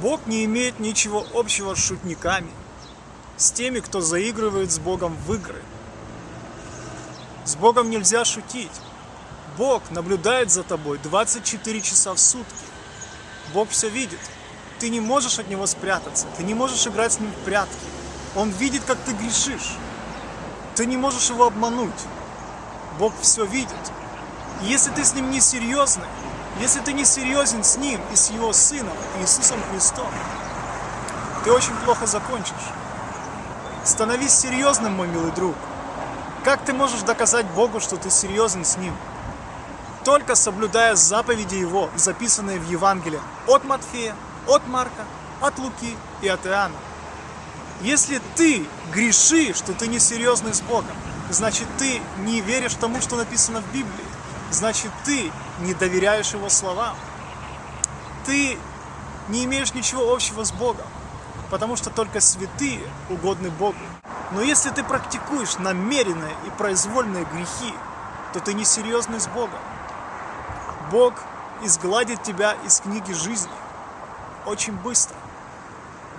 Бог не имеет ничего общего с шутниками, с теми, кто заигрывает с Богом в игры. С Богом нельзя шутить. Бог наблюдает за тобой 24 часа в сутки. Бог все видит. Ты не можешь от Него спрятаться, ты не можешь играть с Ним в прятки. Он видит, как ты грешишь. Ты не можешь Его обмануть. Бог все видит. И если ты с Ним не серьезный, если ты не серьезен с Ним и с Его Сыном, Иисусом Христом, ты очень плохо закончишь. Становись серьезным, мой милый друг. Как ты можешь доказать Богу, что ты серьезен с Ним? Только соблюдая заповеди Его, записанные в Евангелии от Матфея, от Марка, от Луки и от Иоанна. Если ты грешишь, что ты несерьезный с Богом, значит ты не веришь тому, что написано в Библии. Значит ты не доверяешь Его словам. Ты не имеешь ничего общего с Богом, потому что только святые угодны Богу. Но если ты практикуешь намеренные и произвольные грехи, то ты несерьезный с Богом. Бог изгладит тебя из книги жизни очень быстро.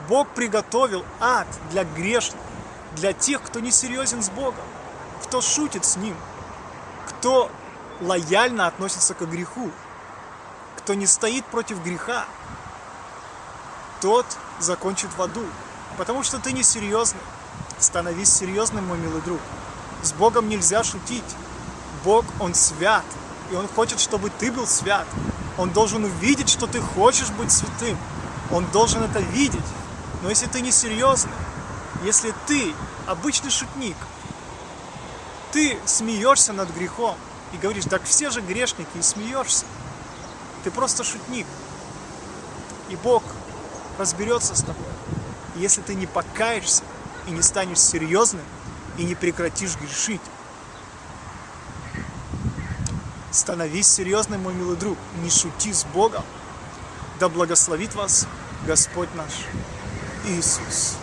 Бог приготовил ад для грешных, для тех, кто не серьезен с Богом, кто шутит с Ним, кто лояльно относится к греху, кто не стоит против греха, тот закончит в аду, потому что ты не серьезный. Становись серьезным, мой милый друг. С Богом нельзя шутить. Бог, Он свят, и Он хочет, чтобы ты был свят. Он должен увидеть, что ты хочешь быть святым. Он должен это видеть. Но если ты не серьезный, если ты обычный шутник, ты смеешься над грехом и говоришь, так все же грешники, и смеешься. Ты просто шутник. И Бог разберется с тобой. Если ты не покаешься и не станешь серьезным, и не прекратишь грешить. Становись серьезным, мой милый друг, не шути с Богом. Да благословит вас Господь наш Иисус.